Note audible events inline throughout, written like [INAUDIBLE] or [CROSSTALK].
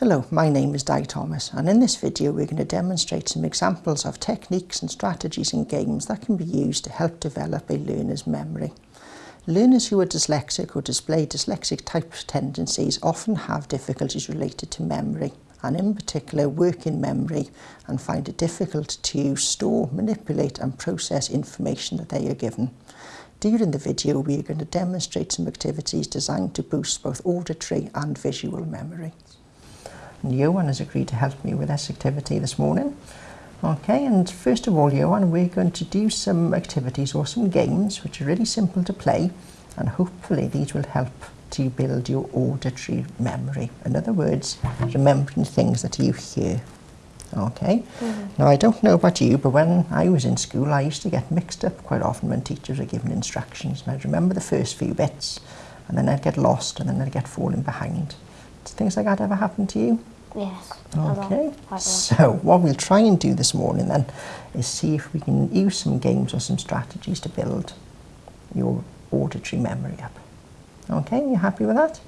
Hello, my name is Di Thomas and in this video we're going to demonstrate some examples of techniques and strategies in games that can be used to help develop a learner's memory. Learners who are dyslexic or display dyslexic type tendencies often have difficulties related to memory and in particular working memory and find it difficult to store, manipulate and process information that they are given. During the video we are going to demonstrate some activities designed to boost both auditory and visual memory. And Johan has agreed to help me with this activity this morning. Okay, and first of all Johan we're going to do some activities or some games which are really simple to play and hopefully these will help to build your auditory memory. In other words, remembering things that you hear. Okay, mm -hmm. now I don't know about you, but when I was in school, I used to get mixed up quite often when teachers were giving instructions. And I'd remember the first few bits, and then I'd get lost, and then I'd get falling behind. Does things like that ever happen to you? Yes. Okay. So what we'll try and do this morning then is see if we can use some games or some strategies to build your auditory memory up. Okay, you happy with that?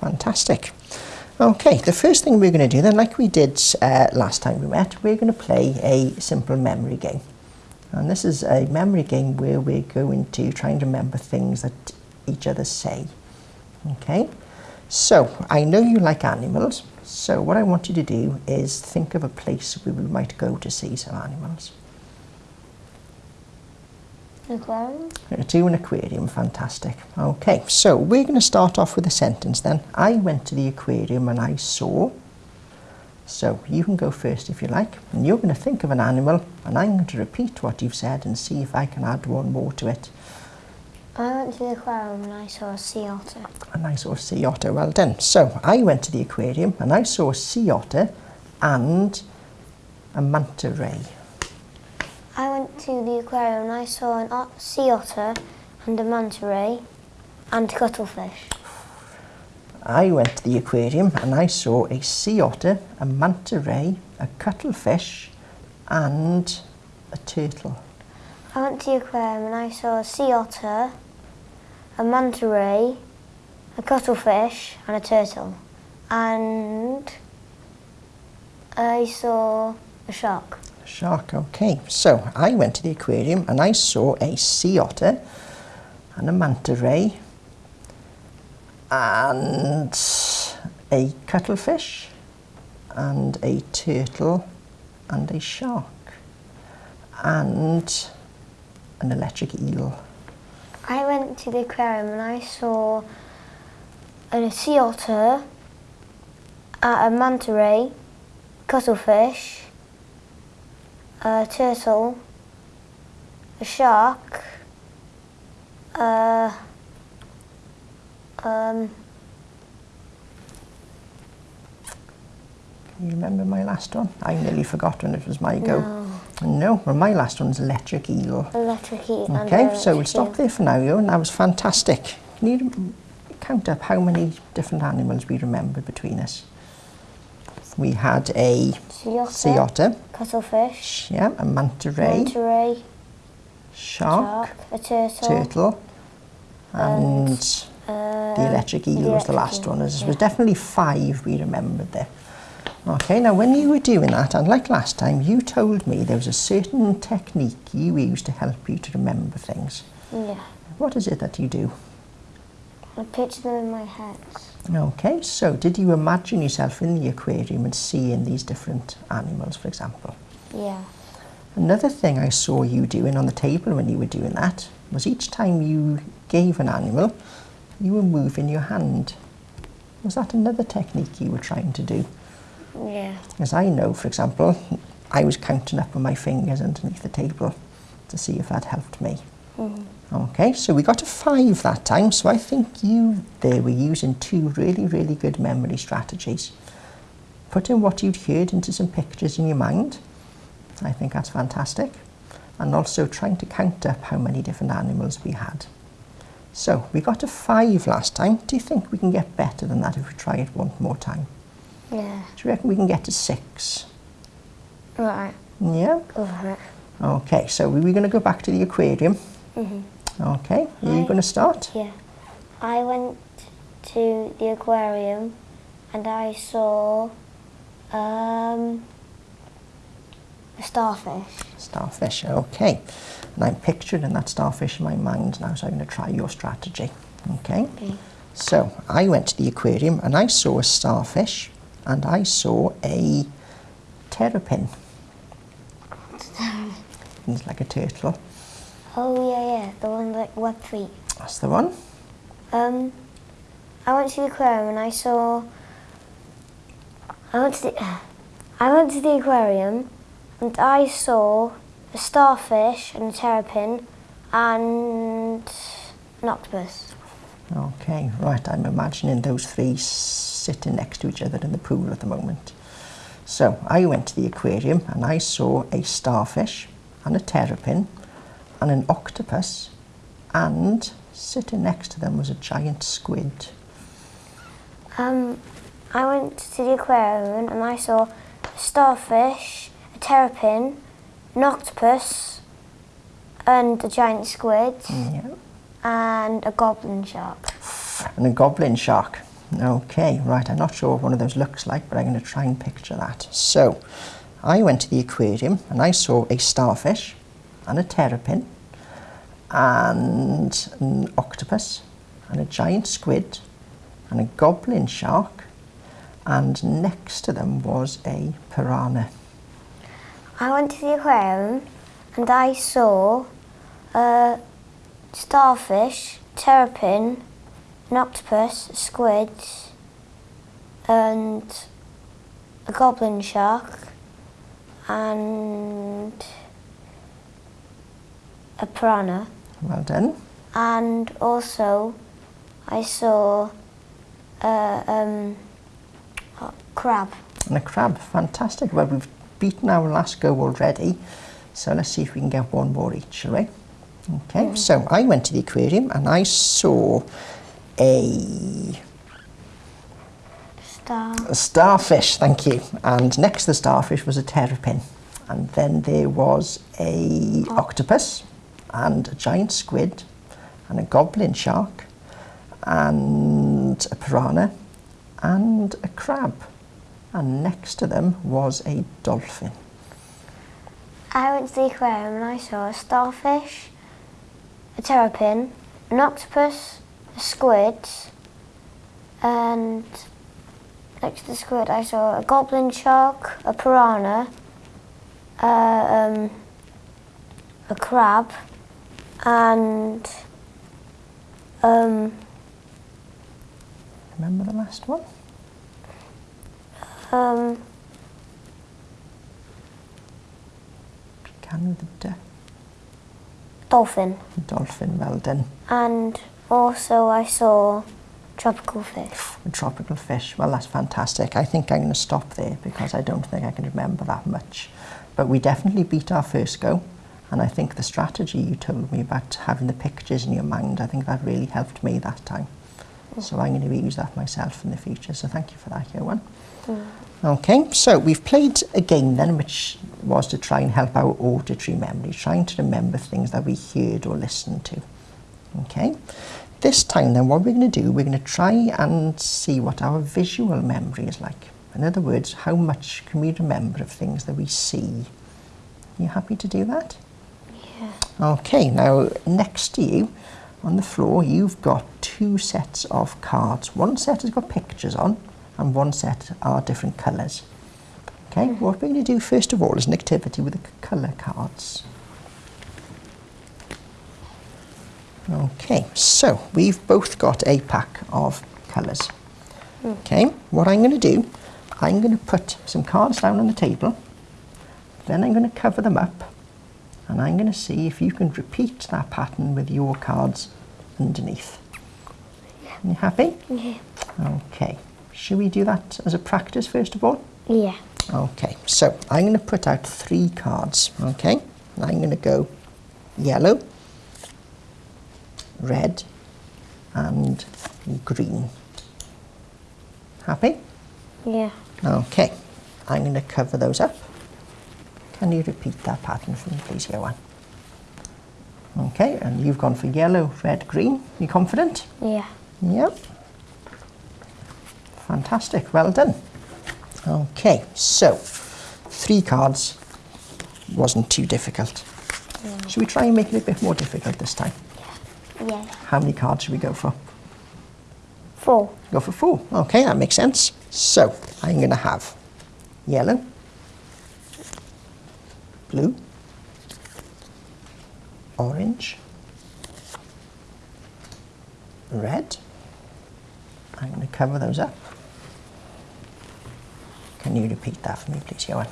Fantastic. Okay, the first thing we're going to do then, like we did uh, last time we met, we're going to play a simple memory game. And this is a memory game where we're going to try and remember things that each other say. Okay, so I know you like animals, so what I want you to do is think of a place where we might go to see some animals. Aquarium? To an aquarium, fantastic. Okay, so we're going to start off with a sentence then. I went to the aquarium and I saw. So you can go first if you like, and you're going to think of an animal, and I'm going to repeat what you've said and see if I can add one more to it. I went to the aquarium and I saw a sea otter. And I saw a sea otter, well done. So I went to the aquarium and I saw a sea otter and a manta ray. I went to the aquarium and I saw an sea otter and a manta ray and a cuttlefish. I went to the aquarium and I saw a sea otter, a manta ray, a cuttlefish and a turtle. I went to the aquarium and I saw a sea otter, a manta ray, a cuttlefish and a turtle. And I saw a shark. Shark, okay. So I went to the aquarium and I saw a sea otter and a manta ray and a cuttlefish and a turtle and a shark and an electric eel. I went to the aquarium and I saw a sea otter, a manta ray, cuttlefish, a turtle, a shark, uh, um, you remember my last one? I nearly forgot when it was my go. No, well, my last one's electric eel. Electric eel. Okay, so we'll stop there for now, and that was fantastic. Can you count up how many different animals we remembered between us? We had a sea otter, sea otter cuttlefish, yeah, a manta ray, manta ray shark, shark, a turtle, turtle, and, and uh, the electric eel the was the last one. There yeah. was definitely five we remembered there. Okay, now when you were doing that, and like last time, you told me there was a certain technique you used to help you to remember things. Yeah. What is it that you do? I picture them in my head. Okay, so did you imagine yourself in the aquarium and seeing these different animals, for example? Yeah. Another thing I saw you doing on the table when you were doing that was each time you gave an animal, you were moving your hand. Was that another technique you were trying to do? Yeah. As I know, for example, [LAUGHS] I was counting up on my fingers underneath the table to see if that helped me. Mm -hmm. Okay, so we got a five that time, so I think you there were using two really, really good memory strategies. Putting what you'd heard into some pictures in your mind, I think that's fantastic. And also trying to count up how many different animals we had. So we got a five last time. Do you think we can get better than that if we try it one more time? Yeah. Do you reckon we can get to six? Right. Yeah. Go for it. Okay, so we're going to go back to the aquarium. Mm-hmm. Okay, are you going to start? Yeah. I went to the aquarium and I saw um, a starfish. Starfish, okay. And I'm picturing that starfish in my mind now, so I'm going to try your strategy. Okay? Okay. So I went to the aquarium and I saw a starfish and I saw a terrapin. [LAUGHS] It's like a turtle. Oh yeah, yeah, the one like web feet. That's the one. Um, I went to the aquarium and I saw. I went to the. [SIGHS] I went to the aquarium, and I saw a starfish and a terrapin, and an octopus. Okay, right. I'm imagining those three sitting next to each other in the pool at the moment. So I went to the aquarium and I saw a starfish and a terrapin and an octopus and sitting next to them was a giant squid. Um, I went to the aquarium and I saw a starfish, a terrapin, an octopus, and a giant squid, Yeah. and a goblin shark. And a goblin shark. Okay, right. I'm not sure what one of those looks like, but I'm going to try and picture that. So, I went to the aquarium and I saw a starfish and a terrapin and an octopus and a giant squid and a goblin shark and next to them was a piranha. I went to the aquarium and I saw a starfish, terrapin, an octopus, squid, and a goblin shark, and a piranha. Well done. And also, I saw a um, a crab. And a crab. Fantastic. Well, we've beaten our last go already. So let's see if we can get one more each, shall we? Okay, so I went to the aquarium and I saw a, Star. a starfish, thank you. And next to the starfish was a terrapin. And then there was a octopus and a giant squid and a goblin shark and a piranha and a crab. And next to them was a dolphin. I went to the aquarium and I saw a starfish, a terrapin, an octopus, a squid, and next to the squid I saw a goblin shark, a piranha, uh, um, a crab, and um, Remember the last one? um, Can with dolphin. Dolphin, well done. And also I saw tropical fish. A tropical fish, well that's fantastic. I think I'm going to stop there because I don't think I can remember that much. But we definitely beat our first go. And I think the strategy you told me about having the pictures in your mind, I think that really helped me that time. So I'm going to use that myself in the future. So thank you for that, Johan. Mm. Okay, so we've played a game then, which was to try and help our auditory memory, trying to remember things that we heard or listened to. Okay, this time then what we're going to do, we're going to try and see what our visual memory is like. In other words, how much can we remember of things that we see? Are You happy to do that? Okay, now next to you on the floor, you've got two sets of cards. One set has got pictures on, and one set are different colours. Okay, what we're going to do first of all is an activity with the colour cards. Okay, so we've both got a pack of colours. Hmm. Okay, what I'm going to do, I'm going to put some cards down on the table, then I'm going to cover them up, and I'm going to see if you can repeat that pattern with your cards underneath. Are you happy? Yeah. Okay. Should we do that as a practice first of all? Yeah. Okay, so I'm going to put out three cards, okay? And I'm going to go yellow, red, and green. Happy? Yeah. Okay, I'm going to cover those up. Can you repeat that pattern for me, please, Johan? Okay, and you've gone for yellow, red, green. You confident? Yeah. Yep. Fantastic, well done. Okay, so three cards wasn't too difficult. Should we try and make it a bit more difficult this time? Yeah. Yeah. How many cards should we go for? Four. Go for four. Okay, that makes sense. So I'm going to have yellow, blue, orange, red. I'm going to cover those up. Can you repeat that for me, please, Johan?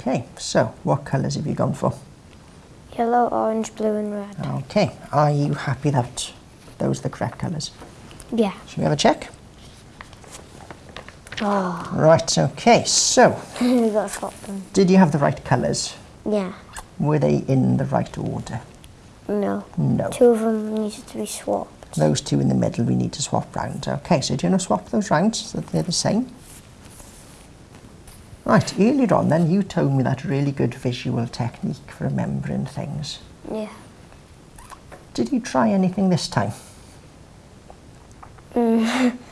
Okay, so what colours have you gone for? Yellow, orange, blue and red. Okay, are you happy that those are the correct colours? Yeah. Should we have a check? Oh, Right, okay, so we got to swap them. did you have the right colours? Yeah. Were they in the right order? No. No. Two of them needed to be swapped. Those two in the middle we need to swap round. Okay, so do you want to swap those round so that they're the same? Right, earlier on then you told me that really good visual technique for remembering things. Yeah. Did you try anything this time? Mm. [LAUGHS]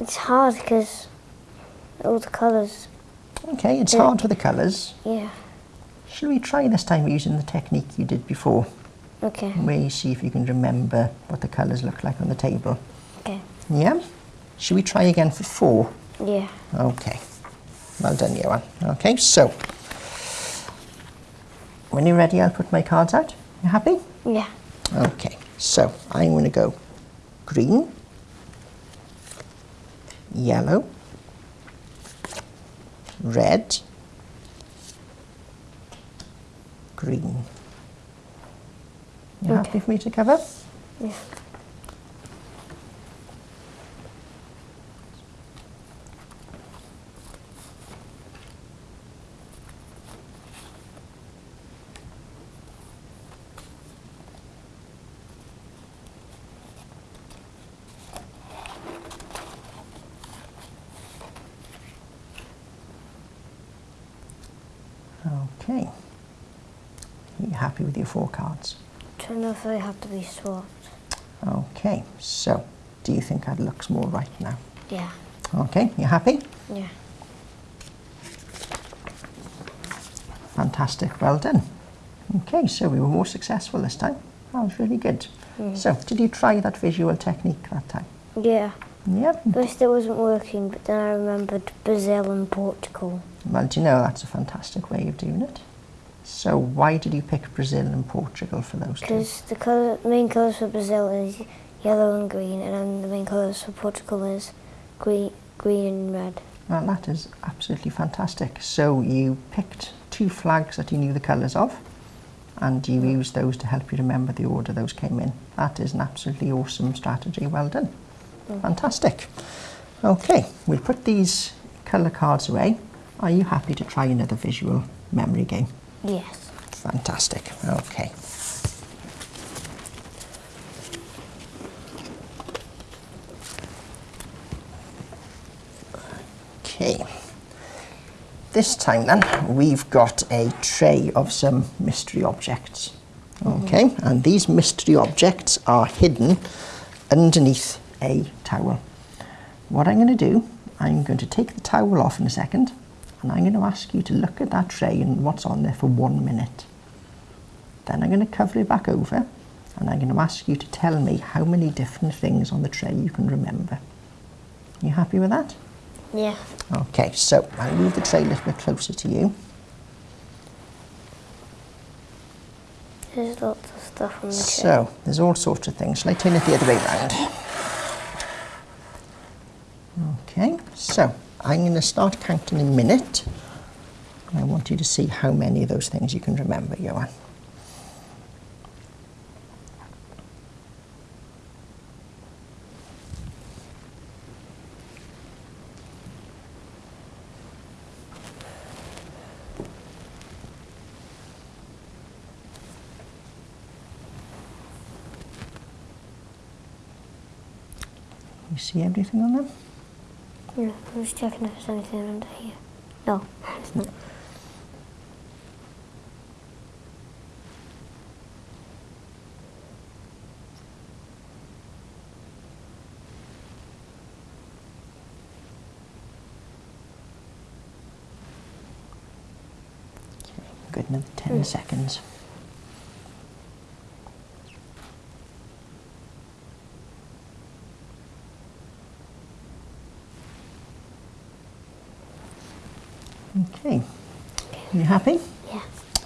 It's hard because all the colours. Okay, it's Yeah. hard with the colours. Yeah. Shall we try this time using the technique you did before? Okay. Where you see if you can remember what the colours look like on the table. Okay. Yeah? Shall we try again for four? Yeah. Okay. Well done, Johan. Okay, so when you're ready, I'll put my cards out. You happy? Yeah. Okay, so I'm going to go green, yellow, red, green. You happy Okay. for me to cover? Yeah. Okay. Are you happy with your four cards? Don't know if they have to be swapped. Okay, so do you think that looks more right now? Yeah. Okay, you happy? Yeah. Fantastic, well done. Okay, so we were more successful this time. That was really good. Mm. So, did you try that visual technique that time? Yeah. Yeah. First it wasn't working, but then I remembered Brazil and Portugal. Well, do you know that's a fantastic way of doing it? So, why did you pick Brazil and Portugal for those two? Because the colour, main colours for Brazil is yellow and green, and then the main colours for Portugal is green, green and red. Well, that is absolutely fantastic. So, you picked two flags that you knew the colours of, and you mm. used those to help you remember the order those came in. That is an absolutely awesome strategy. Well done. Mm. Fantastic. Okay, we'll put these colour cards away. Are you happy to try another visual memory game? Yes. Fantastic. Okay. Okay. This time then, we've got a tray of some mystery objects. Mm-hmm. Okay, and these mystery objects are hidden underneath a towel. What I'm going to do, I'm going to take the towel off in a second, and I'm going to ask you to look at that tray and what's on there for one minute. Then I'm going to cover it back over, and I'm going to ask you to tell me how many different things on the tray you can remember. You happy with that? Yeah. Okay, so I'll move the tray a little bit closer to you. There's lots of stuff on the tray. So, there's all sorts of things. Shall I turn it the other way round? I'm going to start counting in a minute. I want you to see how many of those things you can remember, Johan. You see everything on them? Yeah, I'm just checking if there's anything under here. No, it's not. Good, another 10 seconds. Okay, you happy? Yeah.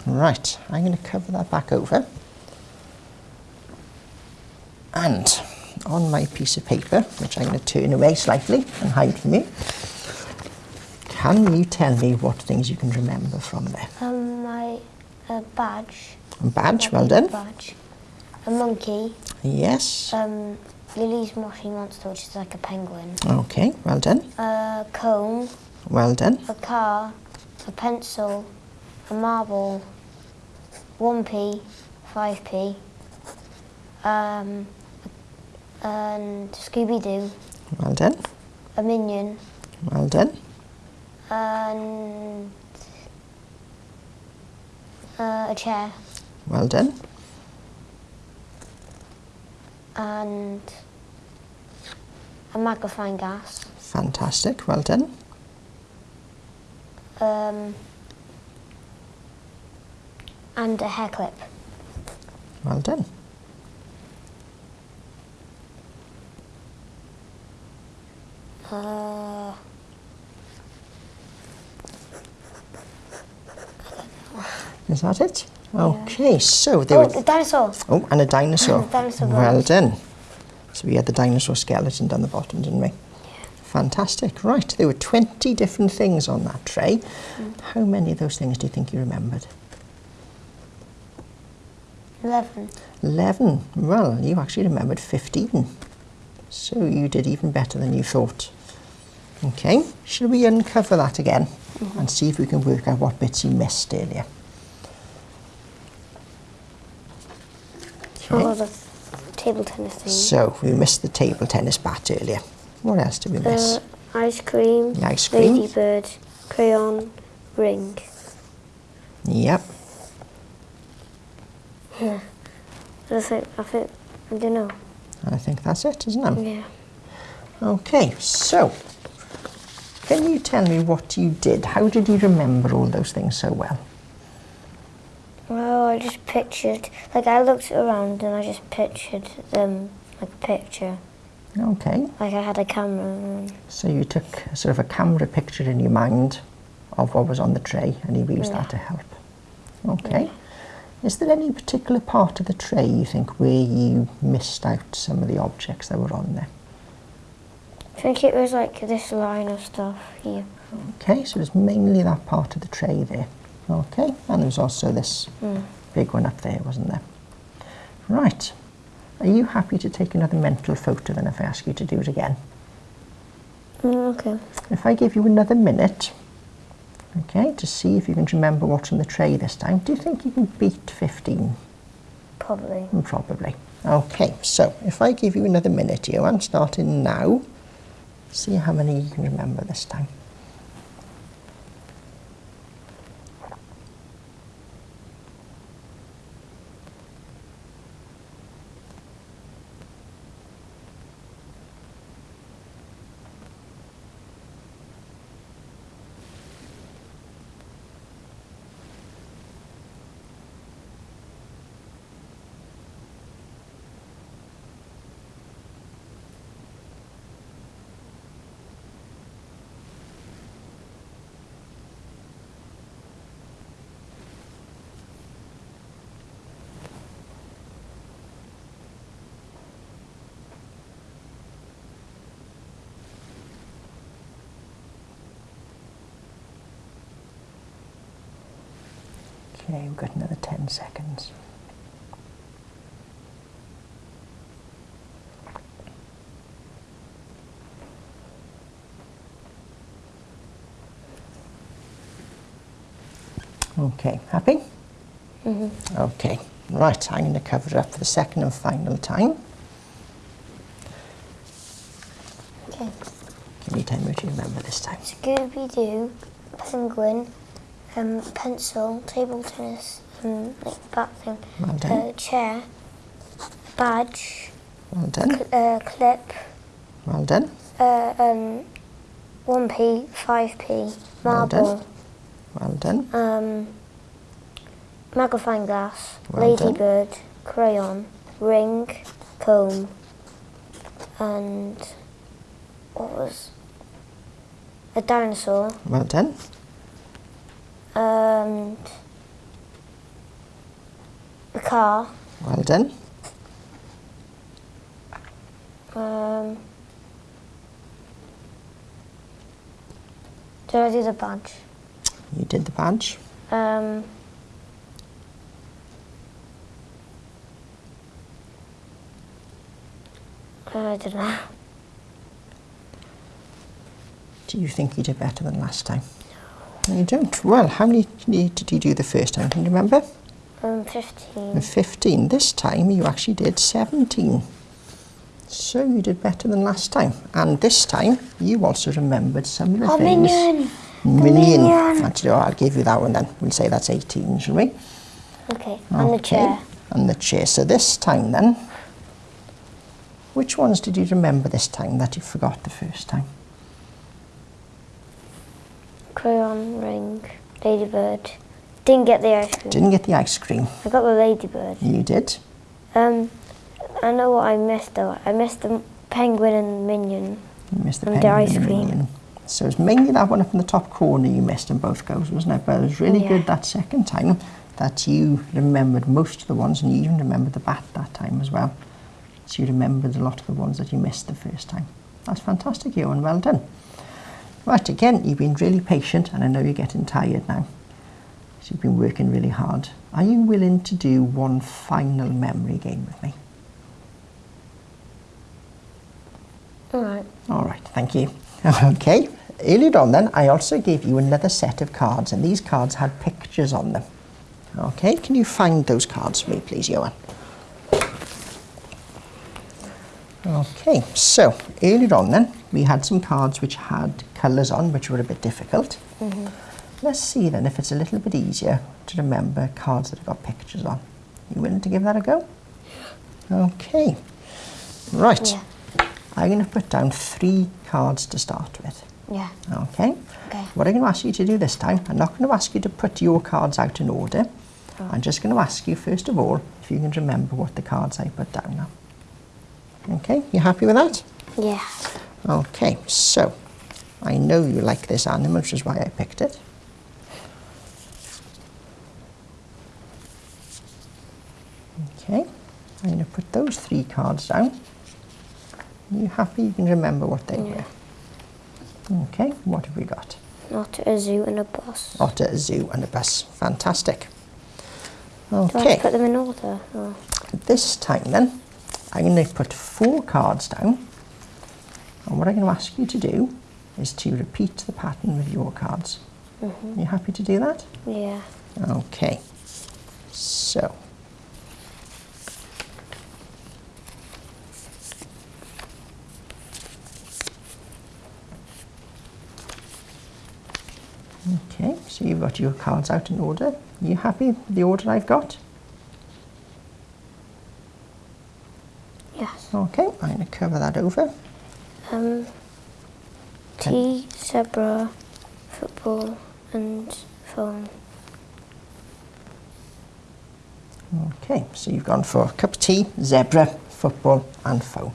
Right, I'm going to cover that back over. And on my piece of paper, which I'm going to turn away slightly and hide from you, can you tell me what things you can remember from there? Um, my uh, badge. A badge, well done. Badge. A monkey. Yes. Um, Lily's Moshi Monster, which is like a penguin. Okay, well done. A comb. Well done. A car. A pencil. A marble. 1p. 5p. Um, and Scooby Doo. Well done. A minion. Well done. And uh, a chair. Well done. And a magnifying glass. Fantastic. Well done. um, and a hair clip. Well done. Uh, Is that it? Okay, yeah. so oh, there oh, were... Oh, dinosaur. Oh, and a dinosaur. [LAUGHS] dinosaur well done. So we had the dinosaur skeleton down the bottom, didn't we? Fantastic. Right, there were 20 different things on that tray. Mm. How many of those things do you think you remembered? 11. 11. Well, you actually remembered 15. So you did even better than you thought. Okay, shall we uncover that again and see if we can work out what bits you missed earlier? Okay. Oh, the table tennis thing. So we missed the table tennis bat earlier. What else did we miss? Uh, ice cream. The ice cream. Ladybird. Crayon. Ring. Yep. Yeah. I think, I think, I don't know. I think that's it, isn't it? Yeah. Okay, so can you tell me what you did? How did you remember all those things so well? Well, I just pictured, like I looked around and I just pictured them like a picture. Okay, Like I had a camera so you took sort of a camera picture in your mind of what was on the tray and you used Yeah. that to help. Okay. Is there any particular part of the tray you think where you missed out some of the objects that were on there? I think it was like this line of stuff here. Okay, so it's mainly that part of the tray there. Okay, and there was also this Mm. big one up there, wasn't there? Right. Are you happy to take another mental photo then if I ask you to do it again? Mm, okay. If I give you another minute, okay, to see if you can remember what's on the tray this time, do you think you can beat 15? Probably. Mm, Probably. Okay, so if I give you another minute, you, I'm starting now. See how many you can remember this time. Okay, we've got another 10 seconds. Okay, happy? hmm Okay, right, I'm going to cover it up for the second and final time. Okay. Tell me what you remember this time? Scooby Doo, penguin, um, pencil, table tennis, um, like bat thing, Well done. uh, chair, badge, Well done. cl- uh, clip, Well done. uh, um, 1p, 5p, Well done. marble, Well done. um, magnifying glass, ladybird, crayon, ring, comb, and what was a dinosaur, Well done. and a car. Well done. Um, did I do the badge? You did the badge. Um, I don't know. Do you think you did better than last time? No. You don't. Well, how many did you do the first time? Can you remember? Um, 15. 15. This time you actually did 17. So you did better than last time. And this time you also remembered some of the Oh, things. minion! Minion. minion. Actually, oh, I'll give you that one then. We'll say that's 18, shall we? Okay, and the chair. And the chair. So this time then, which ones did you remember this time that you forgot the first time? Crayon, ring, ladybird. Didn't get the ice cream. Didn't get the ice cream. I got the ladybird. You did. Um, I know what I missed though. I missed the penguin and minion. You missed the And the penguin ice and cream. minion. So it's mainly that one up in the top corner you missed in both goes, wasn't it? But it was really Yeah. good that second time that you remembered most of the ones and you even remembered the bat that time as well. So you remembered a lot of the ones that you missed the first time. That's fantastic, Ewan. Well done. Right, again, you've been really patient and I know you're getting tired now. So you've been working really hard. Are you willing to do one final memory game with me? Alright. All right, thank you. [LAUGHS] Okay, earlier on then, I also gave you another set of cards, and these cards had pictures on them. Okay, can you find those cards for me, please, Johan? Okay, so earlier on then, we had some cards which had colours on, which were a bit difficult. Mm-hmm. Let's see then if it's a little bit easier to remember cards that have got pictures on. You willing to give that a go? Okay, right. Yeah. I'm going to put down three cards to start with. Yeah. Okay? Okay. What I'm going to ask you to do this time, I'm not going to ask you to put your cards out in order. Oh. I'm just going to ask you, first of all, if you can remember what the cards I put down now. Okay, you happy with that? Yeah. Okay, so I know you like this animal, which is why I picked it. Okay, I'm going to put those three cards down. You happy you can remember what they Yeah. were? Okay, what have we got? Not a zoo and a bus. Otter, a zoo and a bus. Fantastic. Okay, put them in order? Or? this time then, I'm going to put four cards down. And what I'm going to ask you to do is to repeat the pattern with your cards. Are you happy to do that? Yeah. Okay. So. Okay, so you've got your cards out in order. Are you happy with the order I've got? Yes. Okay, I'm going to cover that over. Um, T, zebra, football, and phone. Okay, so you've gone for a cup of tea, zebra, football and phone.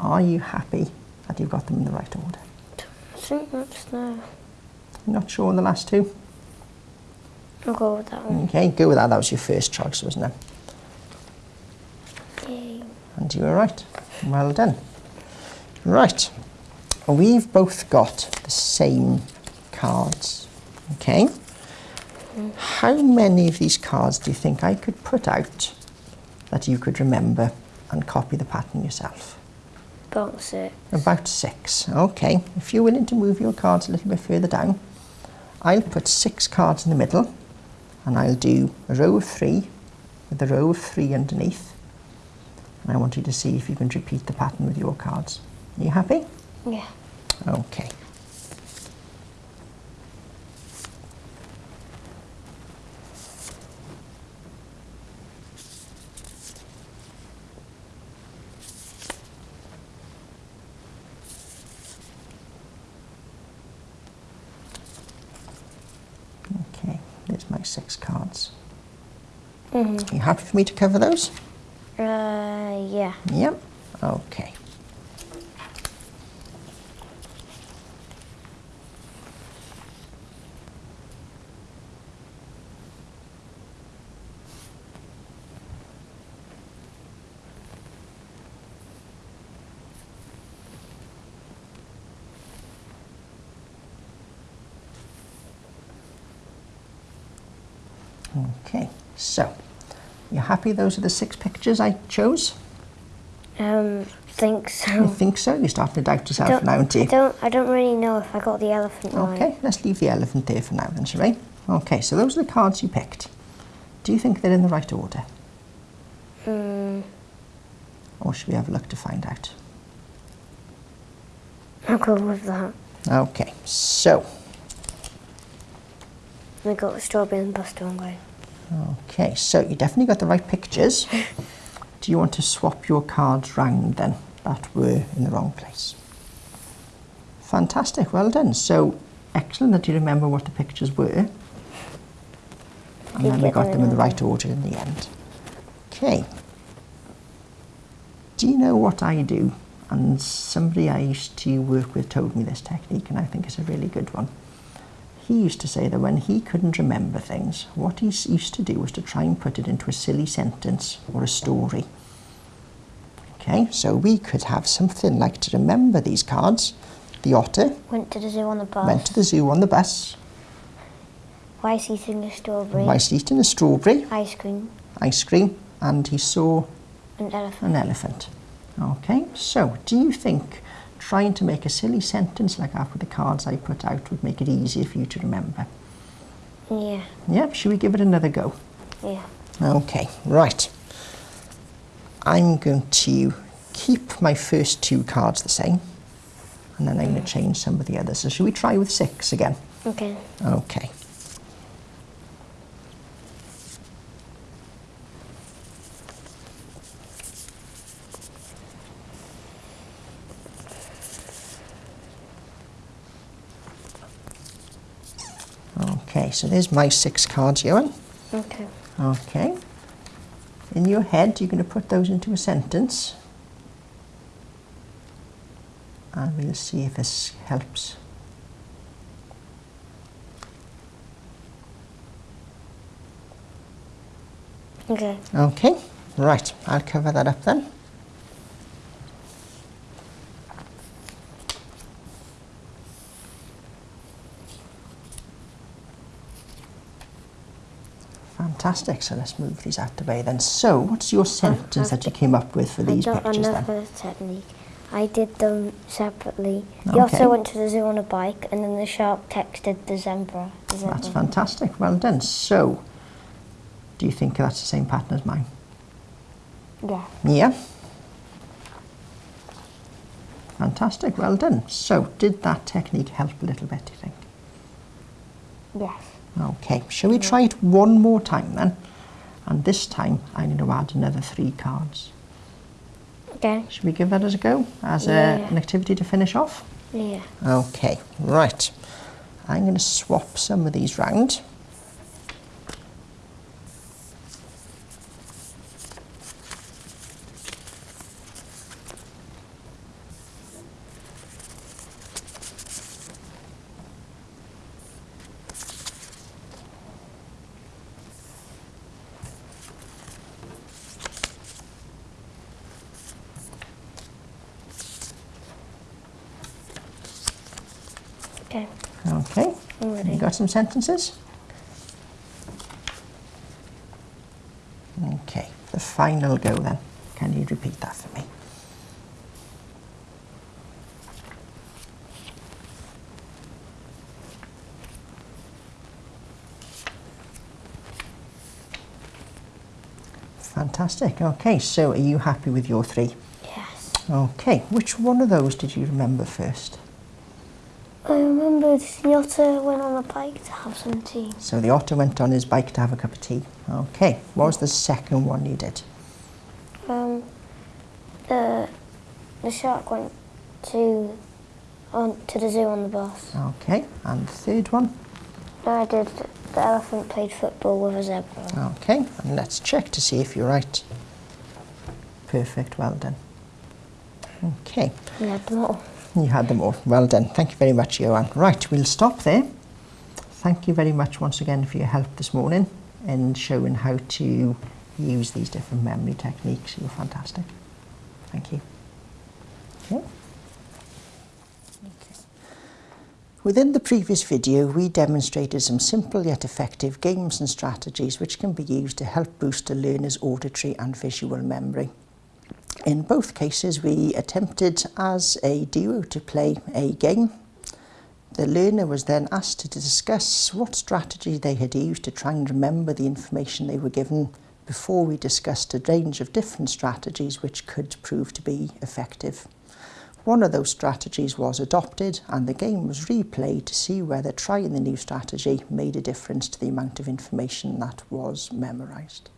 Are you happy that you've got them in the right order? I think that's no. Not sure on the last two? I'll go with that one. Okay, go with that. That was your first choice, wasn't it? Yay. And you were right. Well done. Right. We've both got the same cards. Okay. How many of these cards do you think I could put out that you could remember and copy the pattern yourself? About six. About six. Okay. If you're willing to move your cards a little bit further down, I'll put six cards in the middle and I'll do a row of three with a row of three underneath. And I want you to see if you can repeat the pattern with your cards. Are you happy? Yeah. Okay. Okay, there's my six cards. Mm-hmm. Are you happy for me to cover those? Uh, yeah. Yep. Okay. Okay, so you happy those are the six pictures I chose? Um, think You so. think so? You're starting to doubt yourself now, aren't I don't. I don't really know if I got the elephant right. Okay, let's leave the elephant there for now then, shall we? Okay, so those are the cards you picked. Do you think they're in the right order? Mm, Or should we have a look to find out? I'll go with that. Okay, so, I got strawberry and buster on going. Okay, so you definitely got the right pictures. Do you want to swap your cards round then that were in the wrong place? Fantastic, well done. So, excellent that you remember what the pictures were. And then we got them in the right order in the end. Okay. Do you know what I do? And somebody I used to work with told me this technique, and I think it's a really good one. He used to say that when he couldn't remember things, what he used to do was to try and put it into a silly sentence or a story. Okay, so we could have something like to remember these cards. The otter Went to the zoo on the bus. went to the zoo on the bus, Whilst eating a strawberry. whilst eating a strawberry, Ice cream. ice cream, and he saw An elephant. an elephant. Okay, so do you think trying to make a silly sentence like that with the cards I put out would make it easier for you to remember? Yeah. Yep, should we give it another go? Yeah. Okay, right. I'm going to keep my first two cards the same, and then I'm going to mm. change some of the others. So should we try with six again? Okay. Okay. Okay, so there's my six cards, Johan. Okay. Okay. In your head, you're going to put those into a sentence. And we'll see if this helps. Okay. Okay, right, I'll cover that up then. Fantastic, so let's move these out the way then. So, what's your sentence that you came up with for I these got pictures then? another technique. I did them separately. Okay. otter went to the zoo on a bike, and then the shark texted the zebra. The zebra. That's fantastic, well done. So, do you think that's the same pattern as mine? Yeah. Yeah. Fantastic, well done. So, did that technique help a little bit, do you think? Yes. Okay, shall we try it one more time then? And this time I need to add another three cards. Okay. Should we give that as a go? As a, an activity to finish off? Yeah. Okay, right. I'm going to swap some of these round. Okay. Okay, you got some sentences? Okay, the final go then. Can you repeat that for me? Fantastic. Okay, so are you happy with your three? Yes. Okay, which one of those did you remember first? The otter went on a bike to have some tea. So the otter went on his bike to have a cup of tea. Okay, what was the second one you did? Um, the the shark went to on to the zoo on the bus. Okay, and the third one? No, I did. The elephant played football with a zebra. Okay, and let's check to see if you're right. Perfect, well done. Okay, We had them all. You had them all. Well done. Thank you very much, Johan. Right, we'll stop there. Thank you very much once again for your help this morning in showing how to use these different memory techniques. You're fantastic. Thank you. Okay. Within the previous video, we demonstrated some simple yet effective games and strategies which can be used to help boost a learner's auditory and visual memory. In both cases, we attempted as a duo to play a game. The learner was then asked to discuss what strategy they had used to try and remember the information they were given before we discussed a range of different strategies which could prove to be effective. One of those strategies was adopted and the game was replayed to see whether trying the new strategy made a difference to the amount of information that was memorised.